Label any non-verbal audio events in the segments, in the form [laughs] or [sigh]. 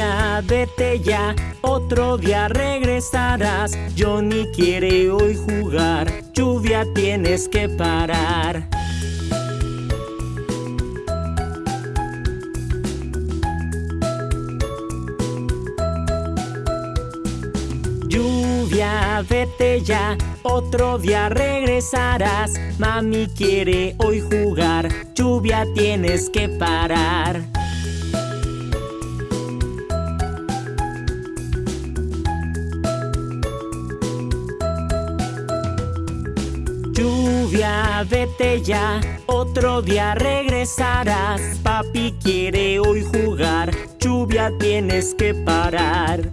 ya, vete ya, otro día regresarás. Johnny quiere hoy jugar, lluvia tienes que parar. Lluvia, vete ya, otro día regresarás. Mami quiere hoy jugar, lluvia tienes que parar. Vete ya, otro día regresarás. Papi quiere hoy jugar, lluvia tienes que parar.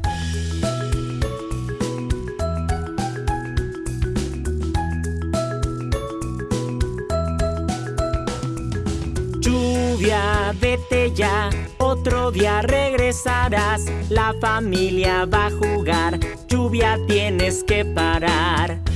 Lluvia, vete ya, otro día regresarás. La familia va a jugar, lluvia tienes que parar.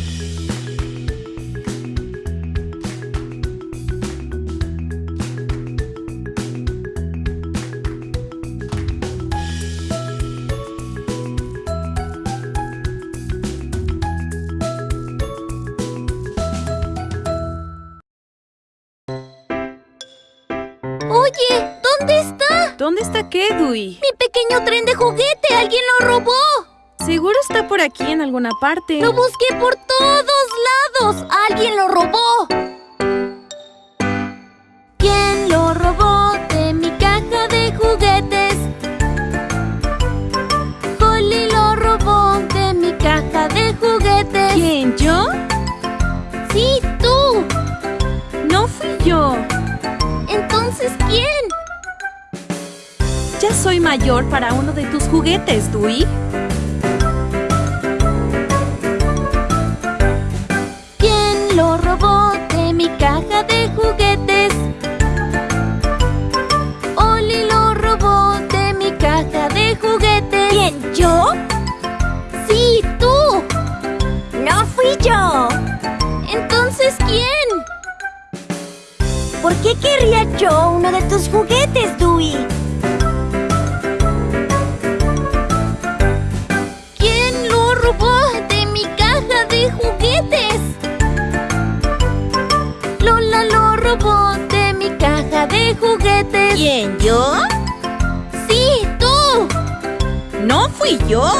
está Kedui? ¡Mi pequeño tren de juguete! ¡Alguien lo robó! Seguro está por aquí en alguna parte. ¡Lo busqué por todos lados! ¡Alguien lo robó! Mayor para uno de tus juguetes, Dewey. ¿Quién lo robó de mi caja de juguetes? Oli lo robó de mi caja de juguetes. ¿Quién, yo? Sí, tú. No fui yo. Entonces, ¿quién? ¿Por qué querría yo uno de tus juguetes, Dewey? ¿Quién, yo? Sí, tú. No fui yo.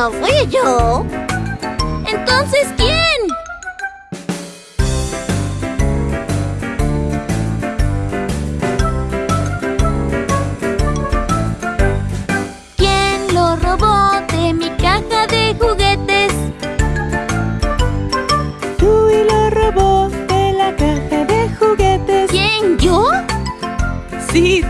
No fui yo. Entonces, ¿quién? ¿Quién lo robó de mi caja de juguetes? Dewey lo robó de la caja de juguetes. ¿Quién, yo? Sí,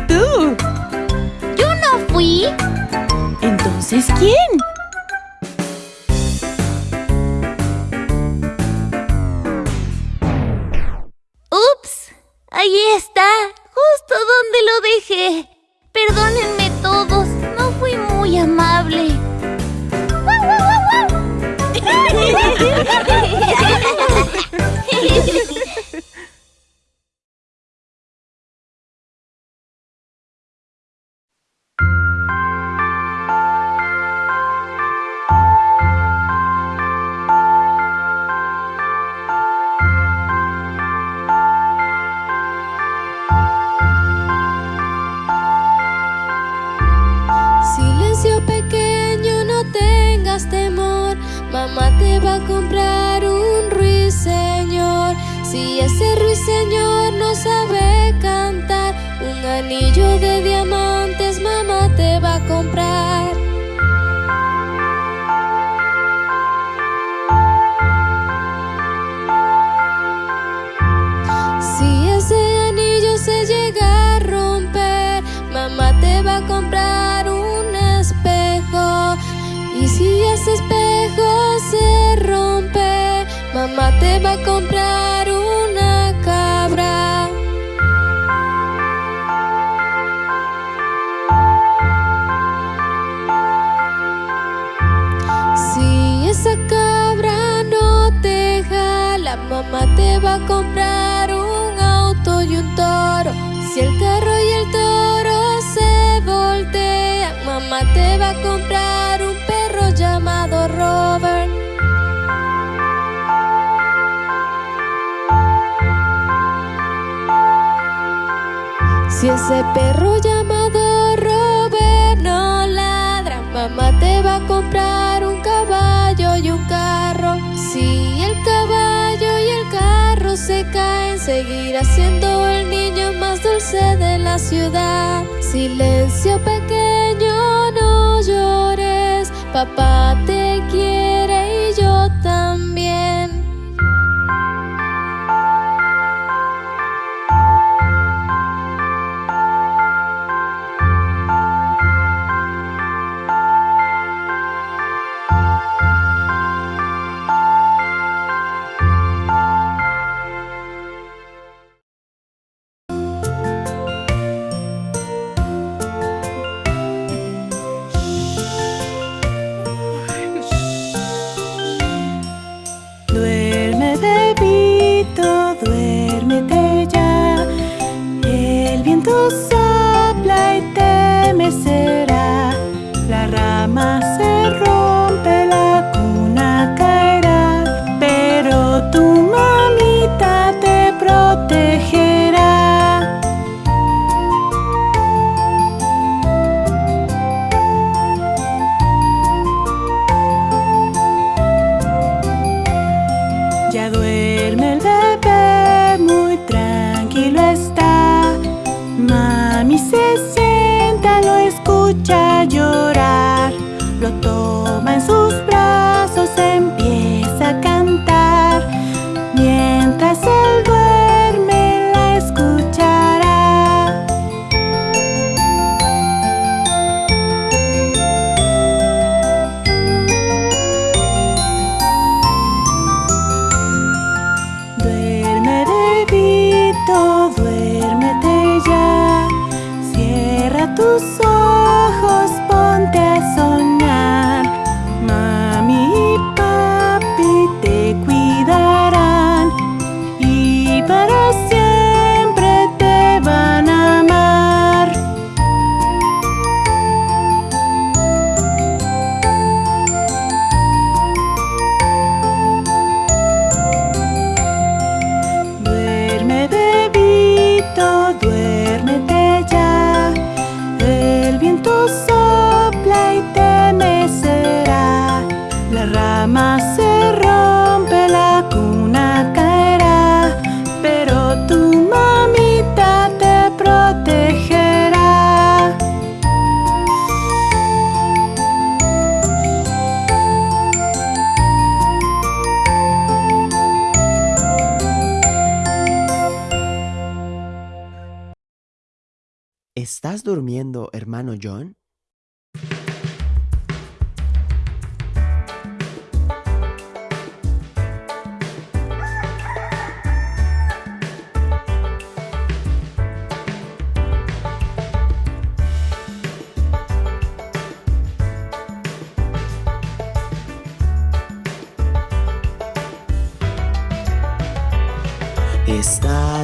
va a comprar un auto y un toro. Si el carro y el toro se voltean, mamá te va a comprar un perro llamado Robert. Si ese perro llamado Robert no ladra, mamá te va a comprar se caen, seguirá siendo el niño más dulce de la ciudad. Silencio pequeño, no llores, papá te quiere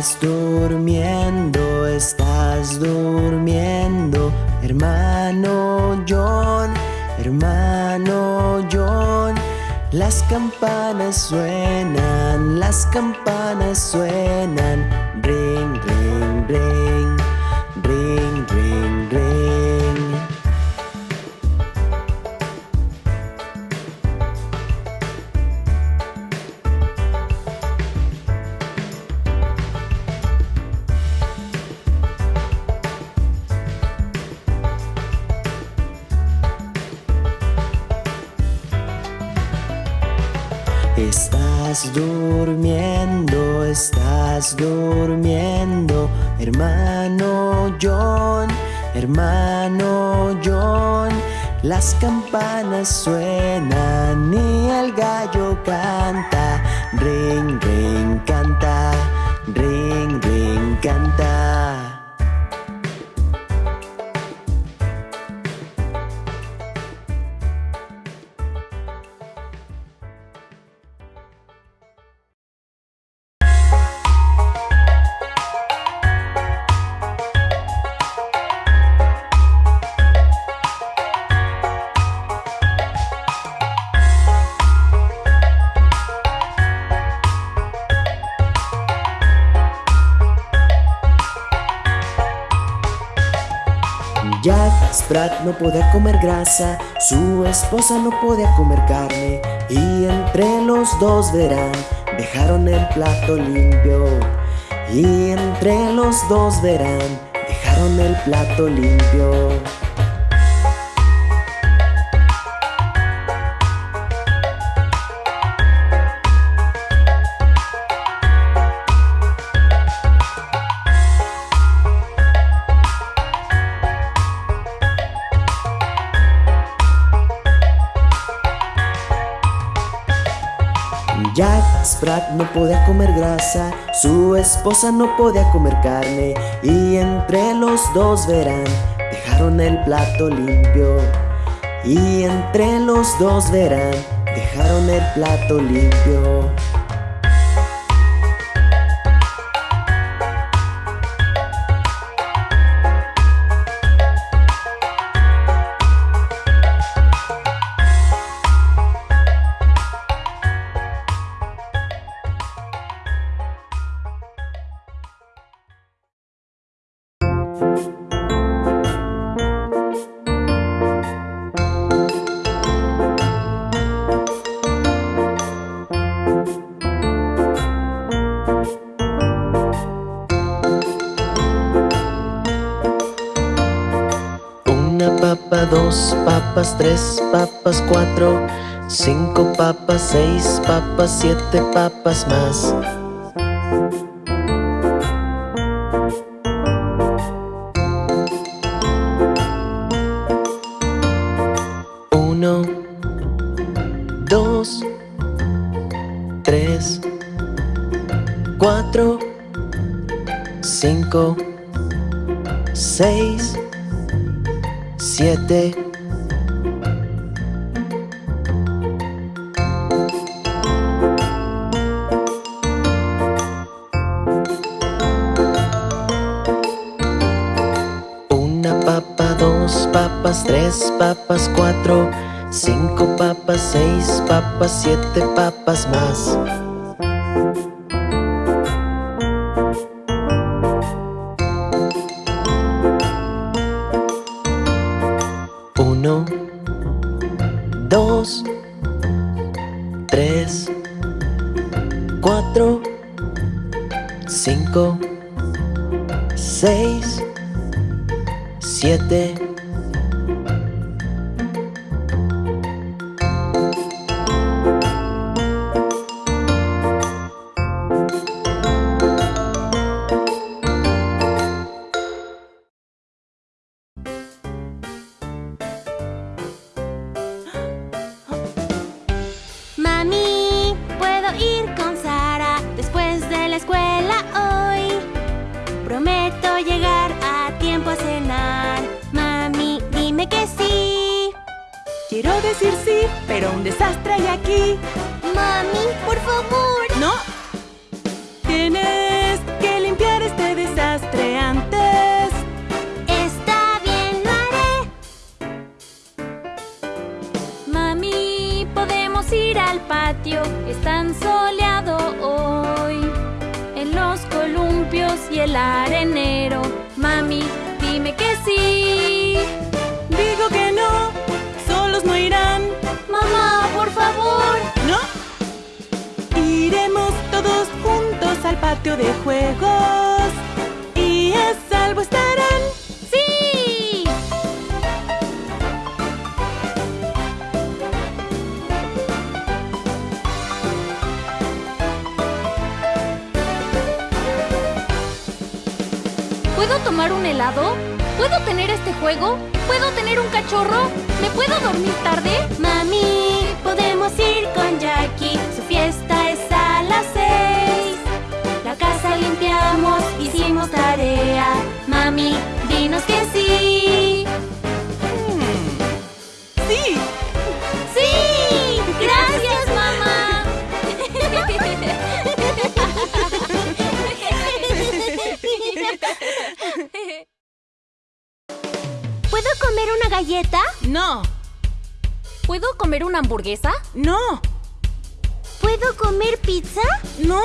Estás durmiendo, estás durmiendo, hermano John, hermano John. Las campanas suenan, las campanas suenan, Las campanas suenan y el gallo canta, ring, ring, canta, ring, ring, canta. Comer grasa, su esposa no podía comer carne. Y entre los dos verán, dejaron el plato limpio. Y entre los dos verán, dejaron el plato limpio. No podía comer grasa, su esposa no podía comer carne y entre los dos verán, dejaron el plato limpio. Y entre los dos verán, dejaron el plato limpio. Seis papas, siete papas más. Uno, dos, tres, cuatro, cinco, seis, siete. Tres papas, cuatro, cinco papas, seis papas, siete papas más. De juegos. Y a salvo estarán. ¡Sí! ¿Puedo tomar un helado? ¿Puedo tener este juego? ¿Puedo tener un cachorro? ¿Me puedo dormir tarde? Mami, podemos ir con Jackie. Mami, dinos que sí. Sí. ¡Sí! ¡Gracias, mamá! ¿Puedo comer una galleta? No. ¿Puedo comer una hamburguesa? No. ¿Puedo comer pizza? No.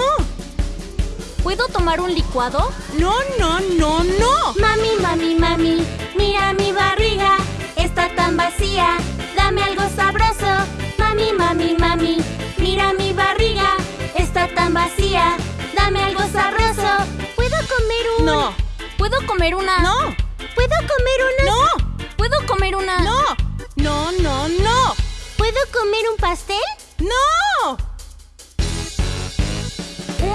¿Puedo tomar un licuado? No, no, no, no. Mami, mami, mami, mira mi barriga, está tan vacía, dame algo sabroso. Mami, mami, mami, mira mi barriga, está tan vacía, dame algo sabroso. ¿Puedo comer un...? No. ¿Puedo comer una? No. ¿Puedo comer una...? No. ¿Puedo comer una? No. No, no, no. ¿Puedo comer un pastel? No.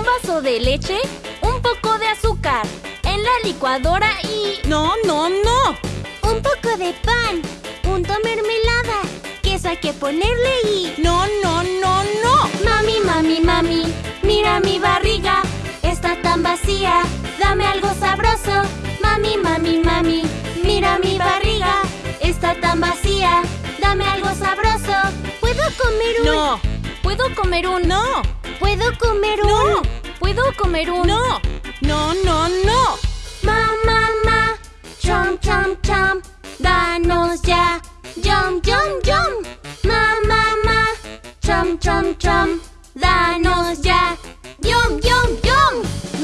Un vaso de leche, un poco de azúcar, en la licuadora y... No, no, no. Un poco de pan, punto mermelada, queso hay que ponerle y... No, no, no, no. Mami, mami, mami, mira mi barriga, está tan vacía, dame algo sabroso. Mami, mami, mami, mira mi barriga, está tan vacía, dame algo sabroso. ¿Puedo comer un...? No. ¿Puedo comer un... No. ¿Puedo comer un...? No. ¿Puedo comer un... No. No, no, no. Mamá, mamá, chom, chom, chom, danos ya, yum, yum, yum. Mamá, mamá, chom, chom, chom, danos ya, yum, yum, yum.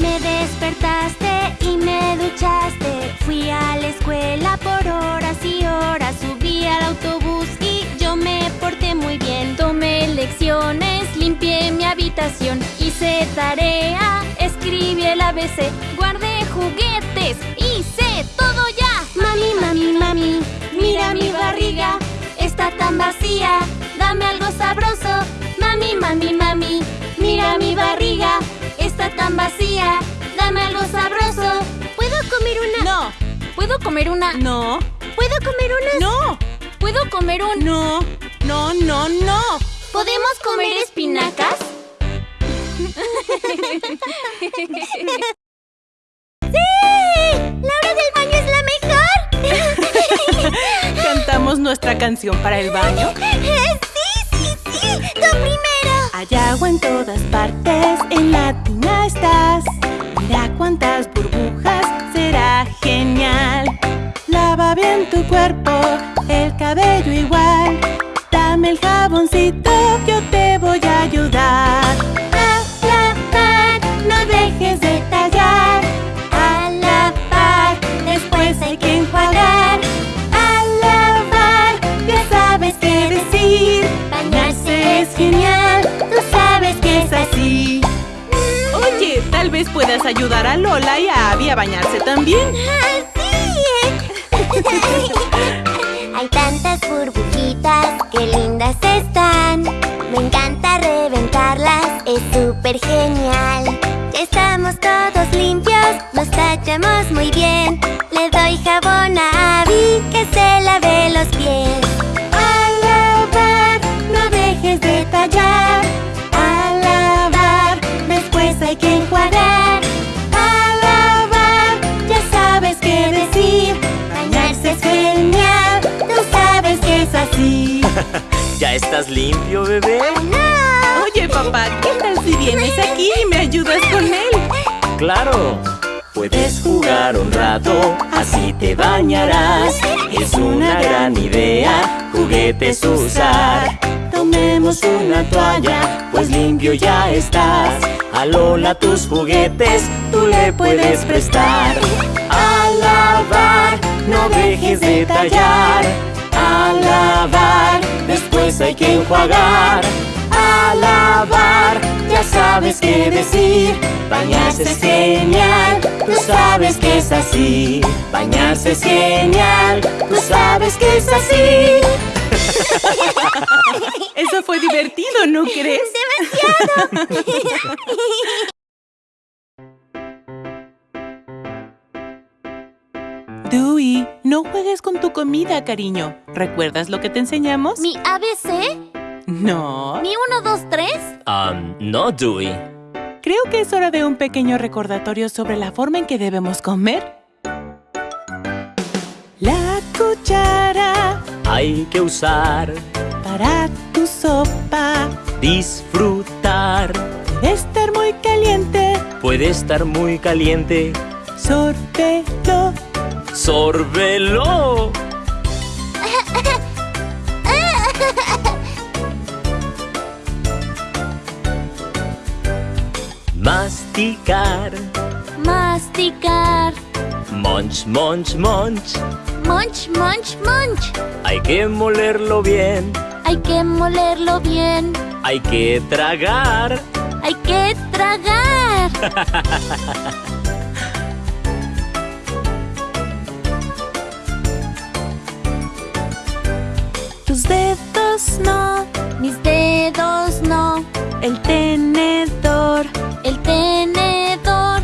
Me despertaste y me duchaste, fui a la escuela por horas y horas, subí al autobús y yo me porté muy bien. Tomé lecciones, Limpié mi habitación, hice tarea, escribí el ABC, guardé juguetes, hice todo ya. Mami, mami, mami, mira mi barriga, está tan vacía, dame algo sabroso. Mami, mami, mami, mira mi barriga, está tan vacía, dame algo sabroso. ¿Puedo comer una? No. ¿Puedo comer una? No. ¿Puedo comer una? No. ¿Puedo comer un? No. No, no, no. ¿Podemos comer espinacas? [laughs] ¡Sí! ¡La hora del baño es la mejor! [laughs] ¿Cantamos nuestra canción para el baño? [laughs] ¡Sí, sí, sí! ¡Tú primero! Hay agua en todas partes, en la tina estás. Mira cuántas burbujas, será genial. Lava bien tu cuerpo, el cabello igual. El jaboncito, yo te voy a ayudar. A lavar, no dejes de tallar. A lavar, después hay que enjuagar. A lavar, ya sabes qué decir. Bañarse es genial, tú sabes que es así. Oye, tal vez puedas ayudar a Lola y a Abby a bañarse también. [laughs] Hay tantas qué lindas están. Me encanta reventarlas, es súper genial. Estamos todos limpios, nos tachamos muy bien. Le doy jabón a Abby que se ¿Ya estás limpio, bebé? ¡No! Oye, papá, ¿qué tal si vienes aquí y me ayudas con él? Claro. Puedes jugar un rato, así te bañarás. Es una gran idea, juguetes usar. Tomemos una toalla, pues limpio ya estás. A Lola tus juguetes, tú le puedes prestar. A lavar, no dejes de tallar. A lavar, después hay que enjuagar. A lavar, ya sabes qué decir. Bañarse es genial, tú sabes que es así. Bañarse es genial, tú sabes que es así. Eso fue divertido, ¿no [laughs] crees? [laughs] Dewey, no juegues con tu comida, cariño. ¿Recuerdas lo que te enseñamos? ¿Mi ABC? No. ¿Mi 1, 2, 3? Um, no, Dewey. Creo que es hora de un pequeño recordatorio sobre la forma en que debemos comer. La cuchara Hay que usar, para tu sopa disfrutar. debe estar muy caliente. Puede estar muy caliente, Sórbelo. ¡Sórbelo! Masticar, Masticar. munch, munch, munch. Munch, munch, munch. Hay que molerlo bien, Hay que molerlo bien. hay que tragar. Hay que tragar. [laughs] El tenedor. El tenedor.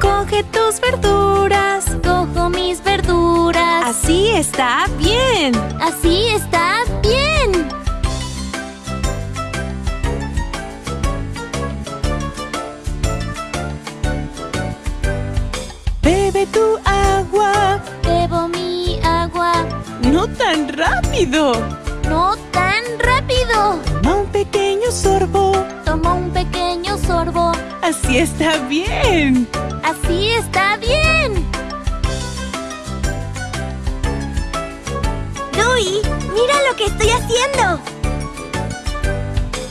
Coge tus verduras. Cojo mis verduras. Así está bien. Así está bien. Bebe tu agua. Bebo mi agua. No tan rápido. No tan rápido. Un pequeño sorbo. Así está bien. Así está bien. Dewey, mira lo que estoy haciendo.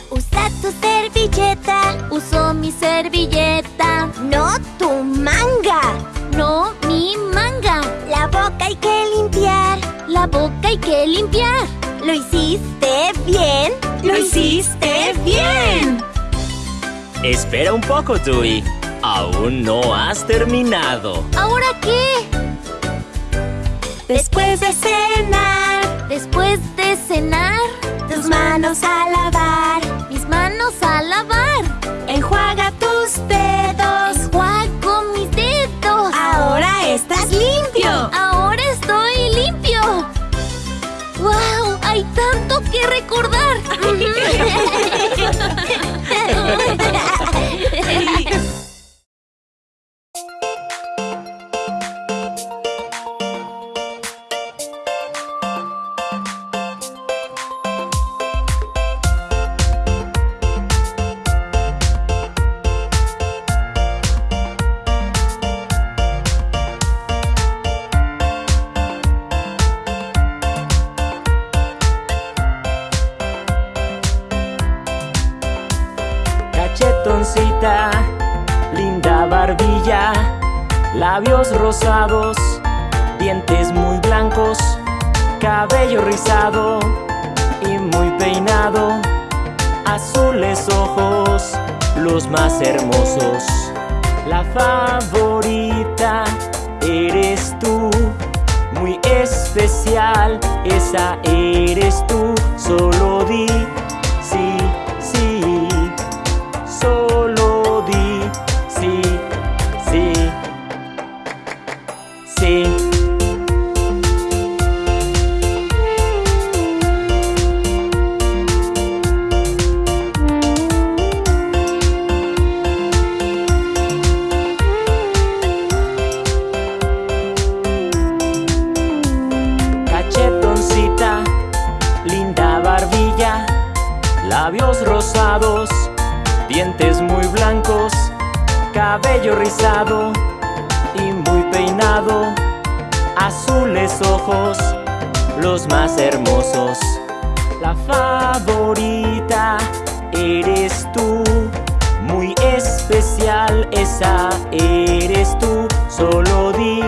Usa tu servilleta. Uso mi servilleta. No tu manga. No mi manga. La boca hay que limpiar. La boca hay que limpiar. ¿Lo hiciste bien? Lo hiciste bien. Espera un poco, Dewey. Aún no has terminado. ¿Ahora qué? Después de cenar. Después de cenar, Tus manos a lavar. mis manos a lavar. Enjuaga tus dedos. Enjuago mis dedos. Ahora estás limpio. Ahora estoy limpio. ¡Wow! Hay tanto que recordar. [laughs] [laughs] 对，对，对。Rosados, dientes muy blancos, cabello rizado y muy peinado, azules ojos, los más hermosos. La favorita eres tú, muy especial, esa eres tú, solo di rosados dientes muy blancos, cabello rizado y muy peinado, azules ojos, los más hermosos. La favorita eres tú, muy especial, esa eres tú, solo di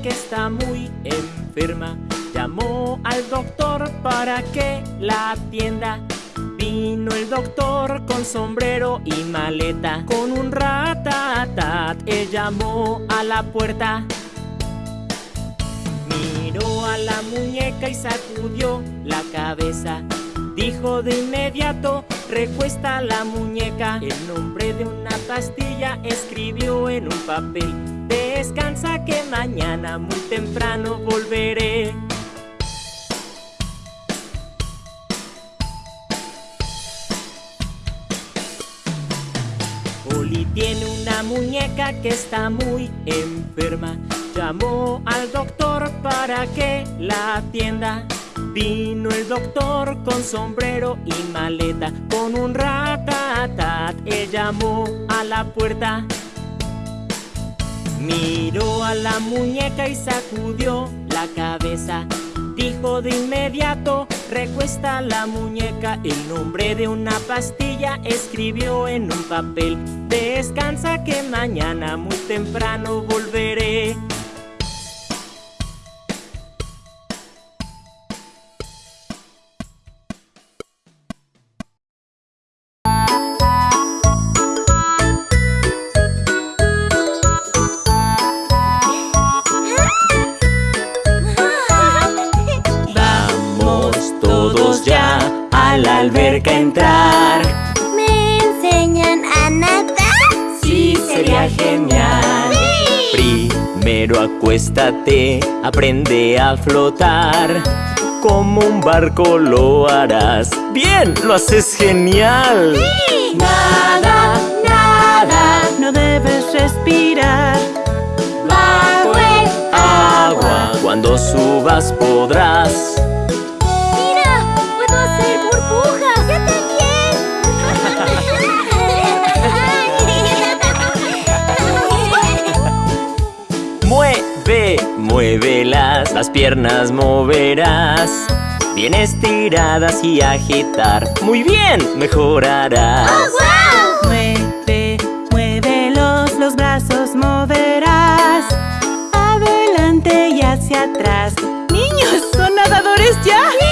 que está muy enferma. Llamó al doctor para que la atienda. Vino el doctor con sombrero y maleta. Con un ratatat, él llamó a la puerta. Miró a la muñeca y sacudió la cabeza. Dijo de inmediato, recuesta la muñeca. El nombre de una pastilla escribió en un papel. Descansa que mañana muy temprano volveré. Oli tiene una muñeca que está muy enferma. Llamó al doctor para que la atienda. Vino el doctor con sombrero y maleta, con un ratatat. Él llamó a la puerta. Miró a la muñeca y sacudió la cabeza. Dijo de inmediato, Recuesta la muñeca, el nombre de una pastilla escribió en un papel. Descansa que mañana muy temprano volveré. Alberca entrar. ¿Me enseñan a nadar? Sí, sería genial. Primero acuéstate, aprende a flotar. Como un barco lo harás. ¡Bien! ¡Lo haces genial! Nada, nada, no debes respirar. Bajo el agua, cuando subas podrás Muévelas, las piernas moverás. Bien estiradas y agitar Muy bien, mejorarás. Oh, Mueve, muévelos, los brazos moverás. Adelante y hacia atrás. ¡Niños, son nadadores ya!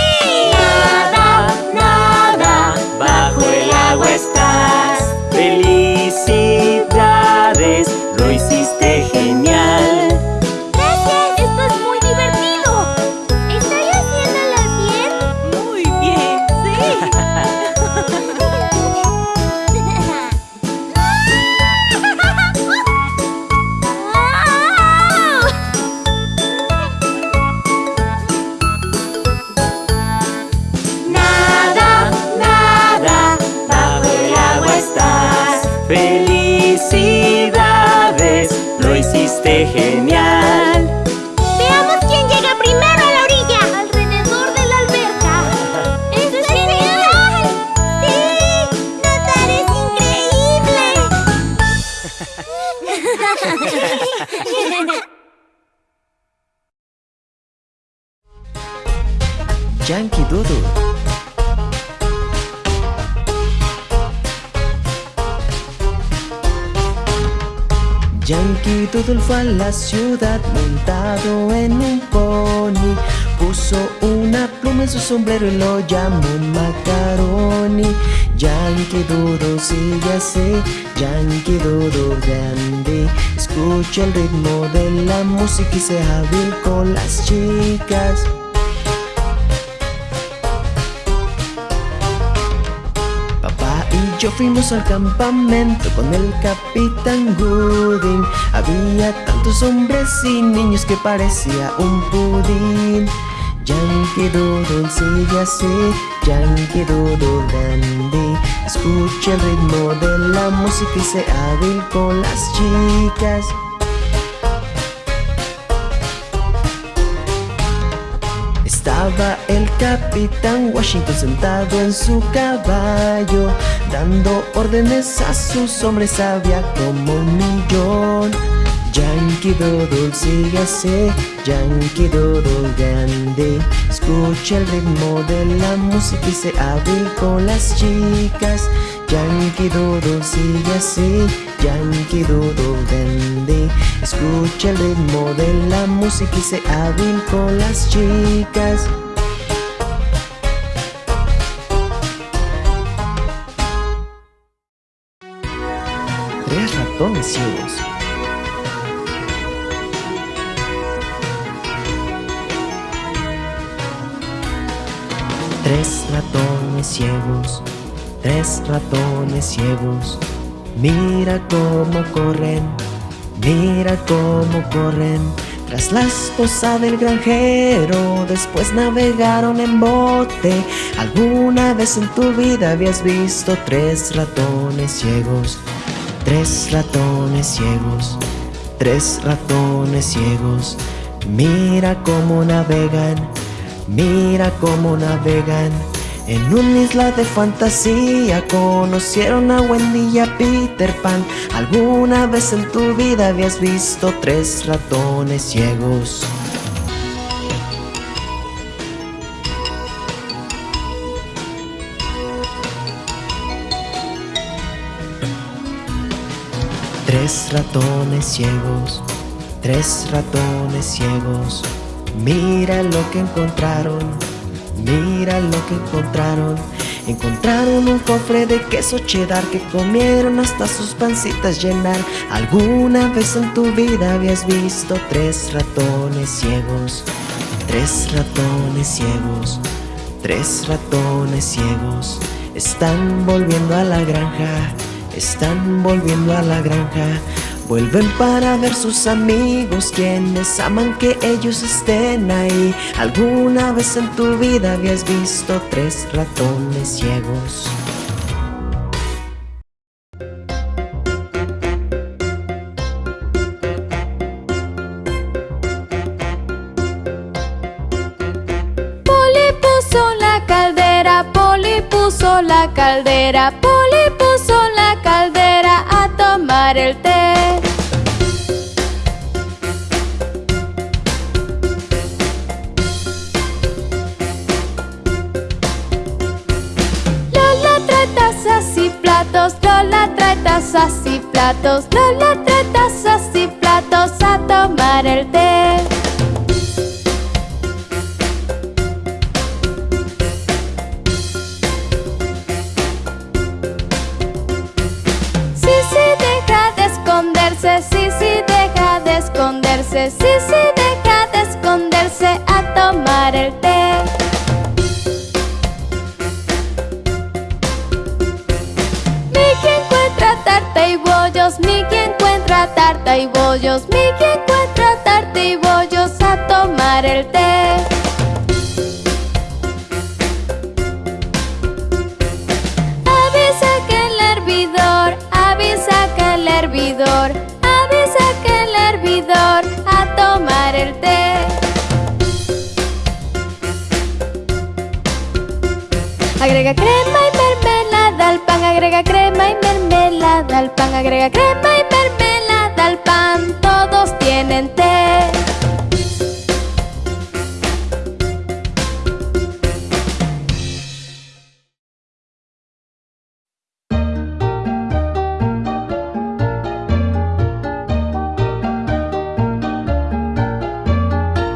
Yankee Doodle. Yankee Doodle fue a la ciudad montado en un pony. Puso una pluma en su sombrero y lo llamó Macaroni. Yankee Doodle sigue así, Yankee Doodle grande Escucha el ritmo de la música y sea hábil con las chicas. Yo fuimos al campamento con el capitán Gooding. Había tantos hombres y niños que parecía un pudín. Yankee Doodle sigue así, Yankee Doodle grande Escucha el ritmo de la música y sea hábil con las chicas. Estaba el capitán Washington sentado en su caballo Dando órdenes a sus hombres había como un millón Yankee Doodle sigue así, Yankee Doodle grande. Escucha el ritmo de la música y se hábil con las chicas. Yankee Doodle sigue así, Yankee Doodle grande. Escucha el ritmo de la música y se hábil con las chicas. Tres ratones ciegos Tres ratones ciegos Tres ratones ciegos. Mira cómo corren Mira cómo corren. Tras la esposa del granjero Después navegaron en bote. ¿Alguna vez en tu vida habías visto tres ratones ciegos? Tres ratones ciegos Tres ratones ciegos. Mira cómo navegan Mira cómo navegan en una isla de fantasía. Conocieron a Wendy y a Peter Pan. ¿Alguna vez en tu vida habías visto tres ratones ciegos? Tres ratones ciegos, tres ratones ciegos. Mira lo que encontraron, mira lo que encontraron. Encontraron un cofre de queso cheddar que comieron hasta sus pancitas llenar. ¿Alguna vez en tu vida habías visto tres ratones ciegos? Tres ratones ciegos, tres ratones ciegos. Están volviendo a la granja, están volviendo a la granja. Vuelven para ver sus amigos quienes aman que ellos estén ahí. ¿Alguna vez en tu vida habías visto tres ratones ciegos? Puso la caldera, Poli puso la caldera a tomar el té. Lola trae tazas y platos, Lola trae tazas y platos a tomar el té. Sí, sí, deja de esconderse, sí, deja de esconderse, sí, sí, deja de esconderse a tomar el té. Y bollos, Mickey encuentra tarta y bollos a tomar el té. Avisa que el hervidor, avisa que el hervidor, avisa que el hervidor a tomar el té. Agrega crema y mermelada al pan, agrega crema y mermelada al pan, agrega crema y mermelada todos tienen té.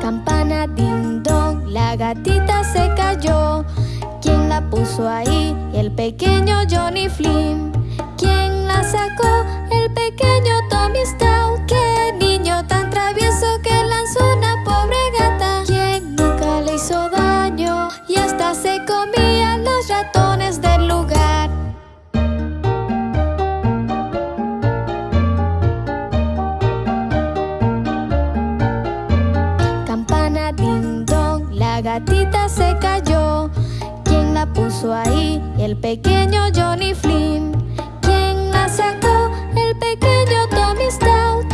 Campana ding dong, la gatita se cayó. ¿Quién la puso ahí? El pequeño Johnny Flynn. Ahí? El pequeño Johnny Flynn. ¿Quién la sacó? El pequeño Tommy Stout.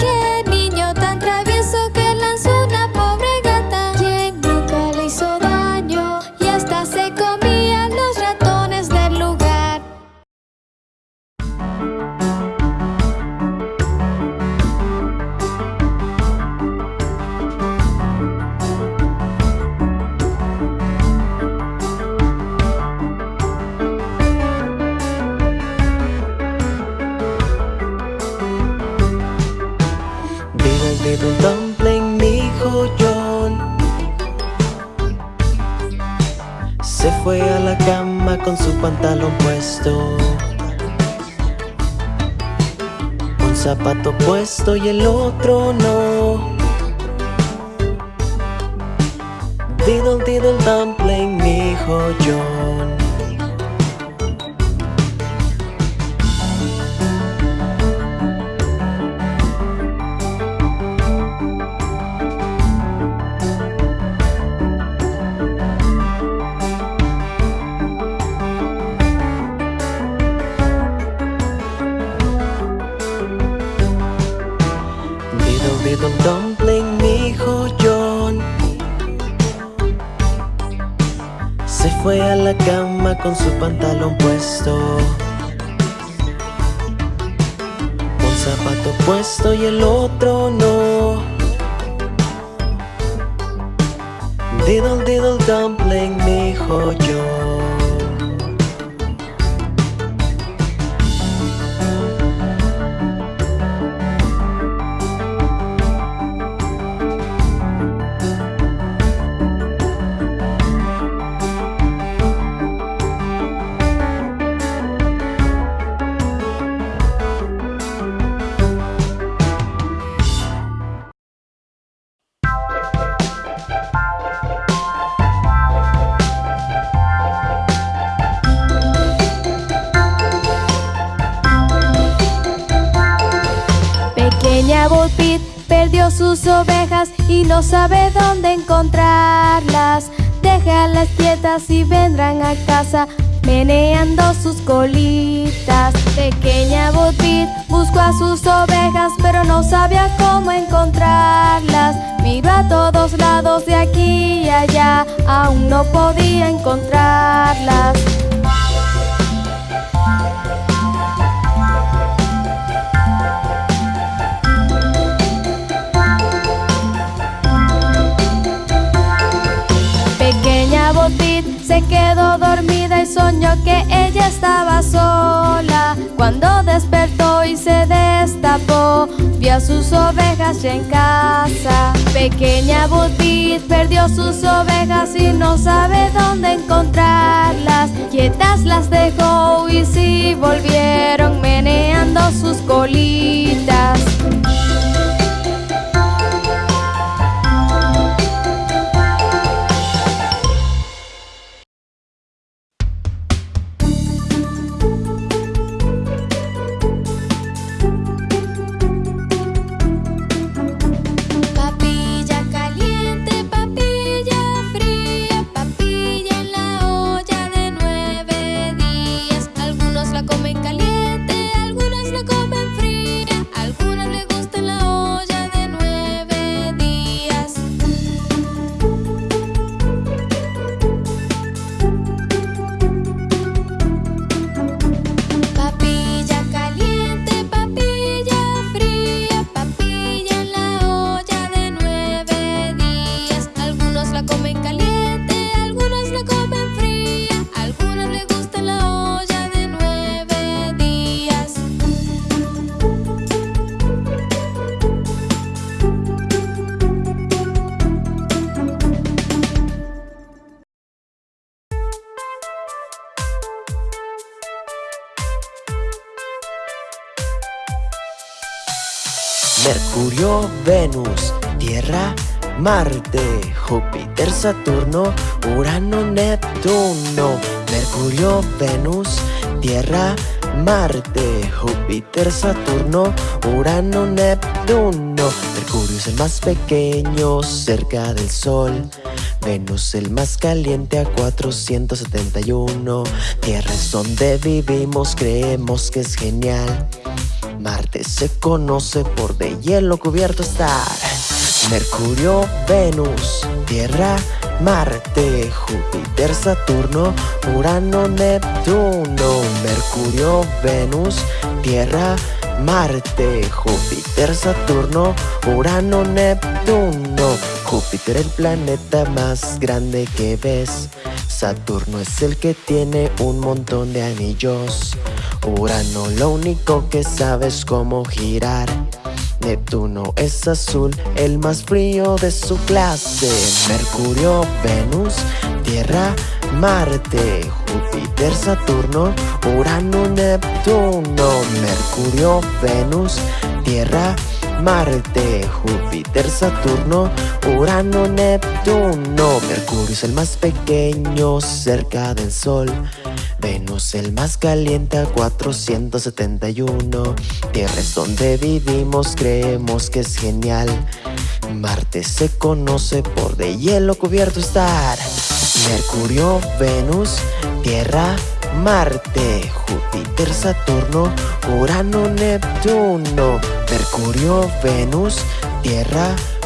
Con su pantalón puesto. Un zapato puesto y el otro no. Diddle diddle dumpling, mi hijo otro no. Diddle diddle dumpling, mi hijo no sabe dónde encontrarlas. Déjalas quietas y vendrán a casa meneando sus colitas. Pequeña Botbit buscó a sus ovejas, pero no sabía cómo encontrarlas. Miró a todos lados de aquí y allá, aún no podía encontrarlas. Se quedó dormida y soñó que ella estaba sola. Cuando despertó y se destapó, vio a sus ovejas ya en casa. Pequeña Butit perdió sus ovejas y no sabe dónde encontrarlas. Quietas las dejó y sí volvieron meneando sus colitas. Venus, Tierra, Marte, Júpiter, Saturno, Urano, Neptuno. Mercurio, Venus, Tierra, Marte, Júpiter, Saturno, Urano, Neptuno. Mercurio es el más pequeño cerca del Sol. Venus el más caliente a 471. Tierra es donde vivimos, creemos que es genial. Marte se conoce por de hielo cubierto estar. Mercurio, Venus, Tierra, Marte, Júpiter, Saturno, Urano, Neptuno. Mercurio, Venus, Tierra, Marte, Júpiter, Saturno, Urano, Neptuno. Júpiter el planeta más grande que ves. Saturno es el que tiene un montón de anillos. Urano lo único que sabe es cómo girar. Neptuno es azul, el más frío de su clase. Mercurio, Venus, Tierra, Marte, Júpiter, Saturno, Urano, Neptuno. Mercurio, Venus, Tierra, Marte, Júpiter, Saturno, Urano, Neptuno. Mercurio es el más pequeño cerca del Sol. Venus el más caliente a 471 Tierra es donde vivimos, creemos que es genial. Marte se conoce por de hielo cubierto estar. Mercurio, Venus, Tierra, Marte, Júpiter, Saturno, Urano, Neptuno. Mercurio, Venus, Tierra, Marte,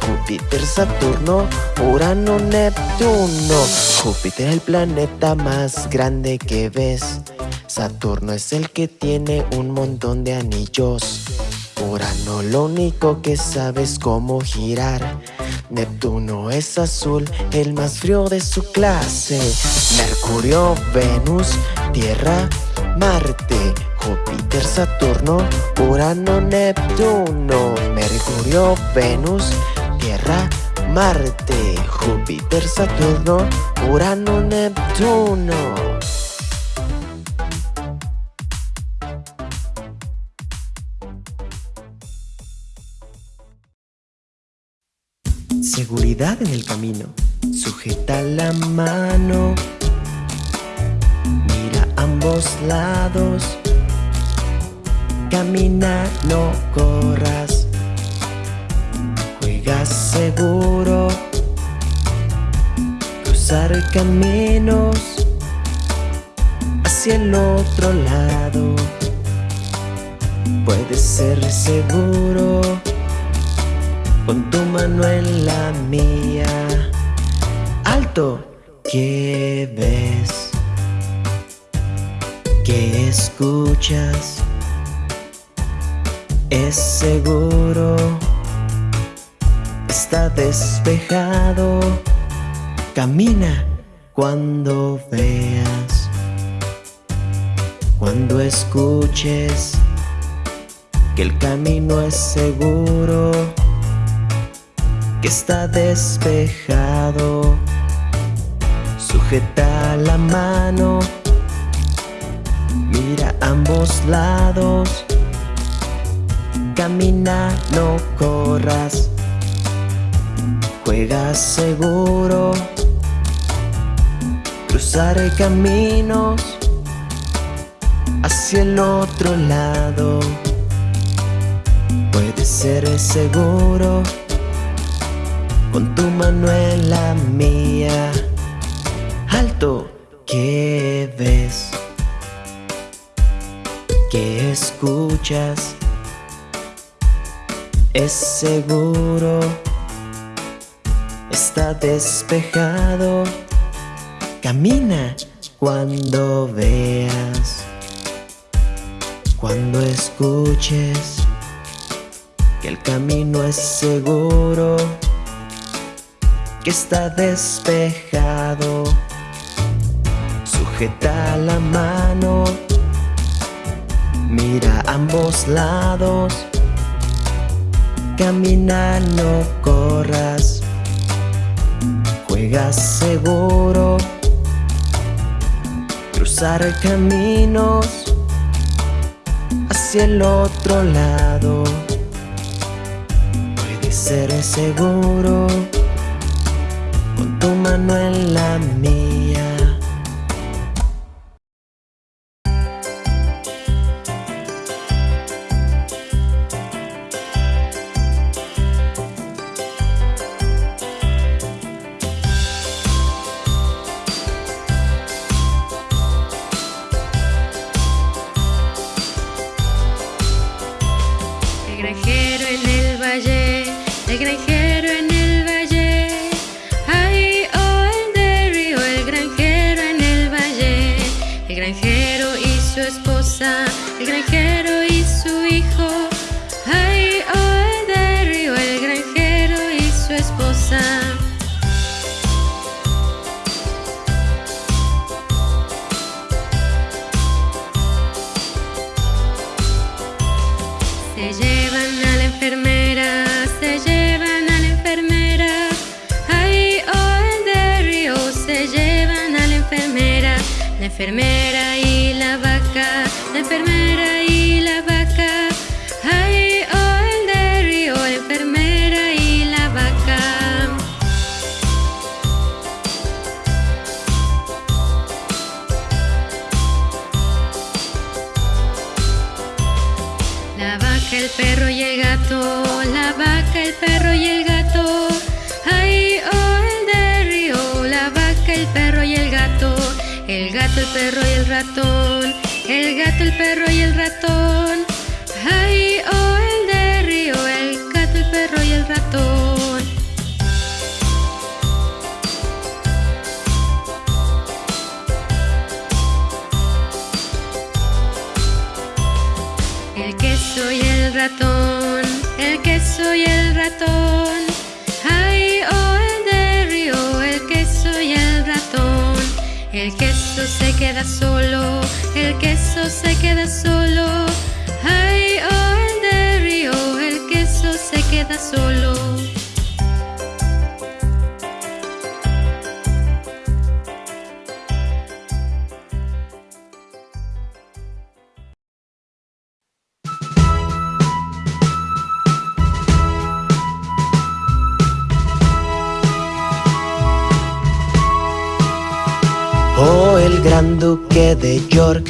Júpiter, Saturno, Urano, Neptuno. Júpiter es el planeta más grande que ves. Saturno es el que tiene un montón de anillos. Urano lo único que sabe es cómo girar. Neptuno es azul, el más frío de su clase. Mercurio, Venus, Tierra, Marte, Júpiter, Saturno, Urano, Neptuno, Mercurio, Venus, Tierra, Marte, Júpiter, Saturno, Urano, Neptuno. Seguridad en el camino. Sujeta la mano. Mira ambos lados. Camina, no corras. Juega seguro Cruzar caminos Hacia el otro lado Puedes ser seguro Con tu mano en la mía Alto, ¿qué ves? ¿Qué escuchas? Es seguro. Está despejado. Camina cuando veas. Cuando escuches Que el camino es seguro Que está despejado. Sujeta la mano. Mira ambos lados Camina, no corras Juega seguro Cruzar caminos Hacia el otro lado Puede ser seguro Con tu mano en la mía Alto, ¿qué ves? ¿Qué escuchas? Es seguro, está despejado, camina cuando veas, cuando escuches que el camino es seguro, que está despejado, sujeta la mano, mira ambos lados, Camina, no corras. Juega seguro. Cruzar caminos Hacia el otro lado. Puede ser seguro Con tu mano en la mía el perro y el gato, la vaca, el perro y el gato. Ay, oh, el de la vaca, el perro y el gato. El gato, el perro y el ratón, el gato, el perro y el ratón. Queso y el ratón. Ay, oh, el de río, el queso y el ratón. El queso se queda solo, el queso se queda solo. Ay, oh, el de río, el queso se queda solo. Duque de York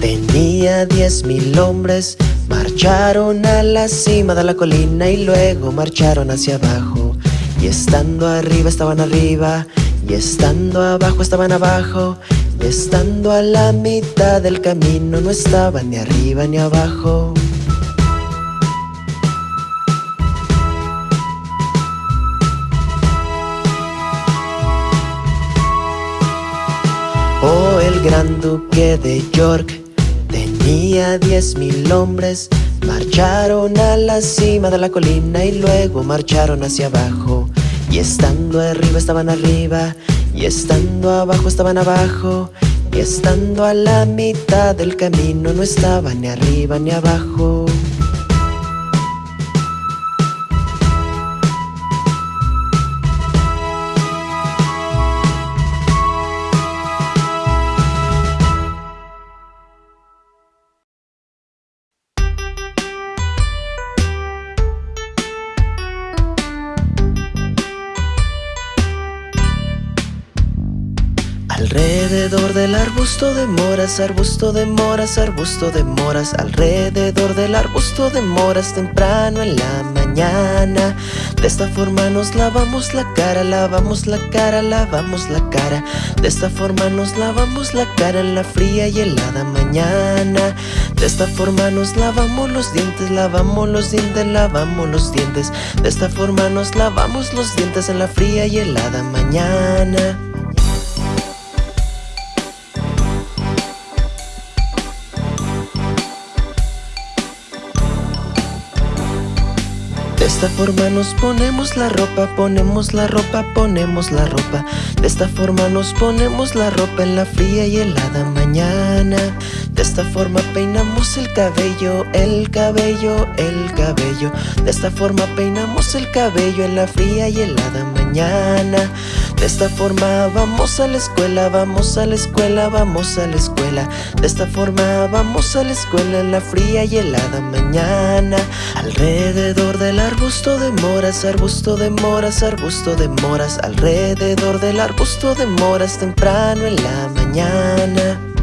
tenía diez mil hombres, Marcharon a la cima de la colina y luego marcharon hacia abajo. Y estando arriba estaban arriba, y estando abajo estaban abajo, y estando a la mitad del camino no estaban ni arriba ni abajo. Gran duque de York tenía diez mil hombres. Marcharon a la cima de la colina y luego marcharon hacia abajo. Y estando arriba estaban arriba, y estando abajo estaban abajo, y estando a la mitad del camino no estaban ni arriba ni abajo. Del arbusto de moras, arbusto de moras, arbusto de moras Alrededor del arbusto de moras temprano en la mañana. De esta forma nos lavamos la cara, lavamos la cara, lavamos la cara. De esta forma nos lavamos la cara en la fría y helada mañana. De esta forma nos lavamos los dientes, lavamos los dientes, lavamos los dientes. De esta forma nos lavamos los dientes en la fría y helada mañana De esta forma nos ponemos la ropa, ponemos la ropa, ponemos la ropa. De esta forma nos ponemos la ropa en la fría y helada mañana. De esta forma peinamos el cabello, el cabello, el cabello. De esta forma peinamos el cabello en la fría y helada mañana. De esta forma vamos a la escuela, vamos a la escuela, vamos a la escuela. De esta forma vamos a la escuela en la fría y helada mañana. Alrededor del arbusto de moras, arbusto de moras, arbusto de moras. Alrededor del arbusto de moras temprano en la mañana.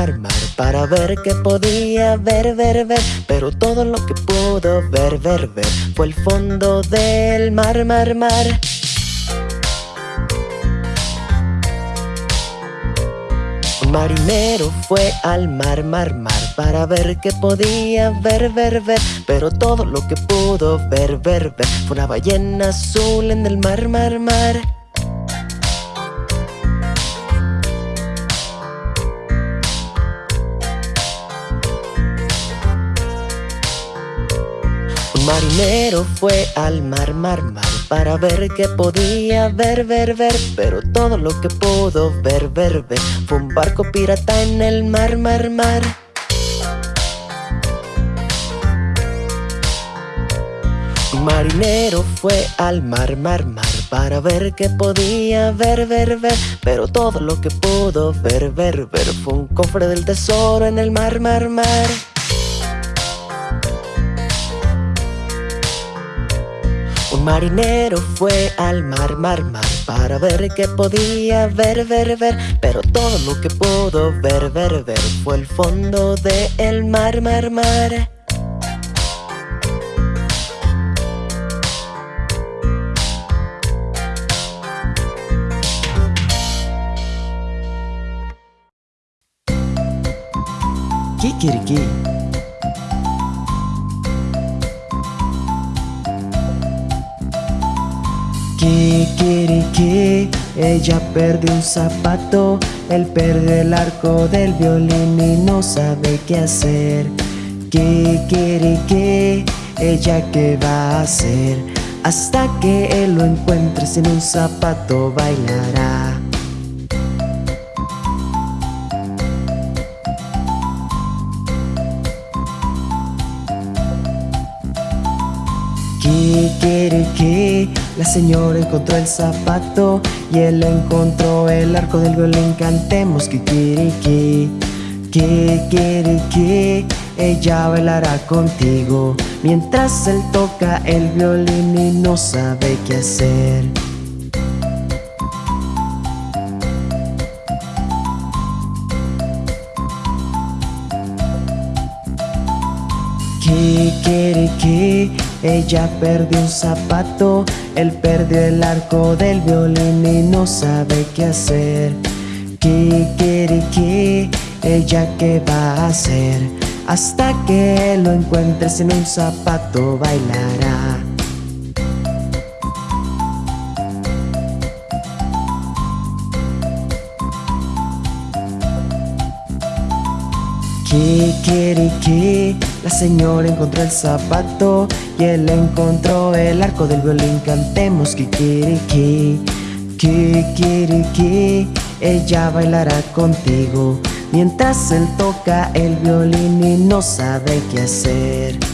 Mar, mar, Para ver qué podía ver, ver, ver. Pero todo lo que pudo ver, ver, ver Fue el fondo del mar, mar, mar. Un marinero fue al mar, mar, mar Para ver qué podía ver, ver, ver. Pero todo lo que pudo ver, ver, ver Fue una ballena azul en el mar, mar, mar Un marinero fue al mar, mar, mar Para ver qué podía ver, ver, ver Pero todo lo que pudo ver, ver, ver Fue un barco pirata en el mar, mar, mar. Marinero fue al mar, mar, mar Para ver qué podía ver, ver, ver Pero todo lo que pudo ver, ver, ver Fue un cofre del tesoro en el mar, mar, mar Un marinero fue al mar, mar, mar Para ver qué podía ver, ver, ver. Pero todo lo que pudo ver, ver, ver Fue el fondo del mar, mar, mar. Kikiriki Kikiriki Ella perdió un zapato Él perdió el arco del violín y no sabe qué hacer. Kikiriki Ella qué va a hacer. Hasta que él lo encuentre sin un zapato bailará la señora encontró el zapato y él encontró el arco del violín. Cantemos Kikiriki, Kikiriki, ella bailará contigo mientras él toca el violín y no sabe qué hacer. Kikiriki, ella perdió un zapato, él perdió el arco del violín y no sabe qué hacer. Kikiriki, ella qué va a hacer, hasta que lo encuentre sin un zapato bailará. Kikiriki, la señora encontró el zapato y él encontró el arco del violín. Cantemos Kikiriki, Kikiriki, ella bailará contigo mientras él toca el violín y no sabe qué hacer.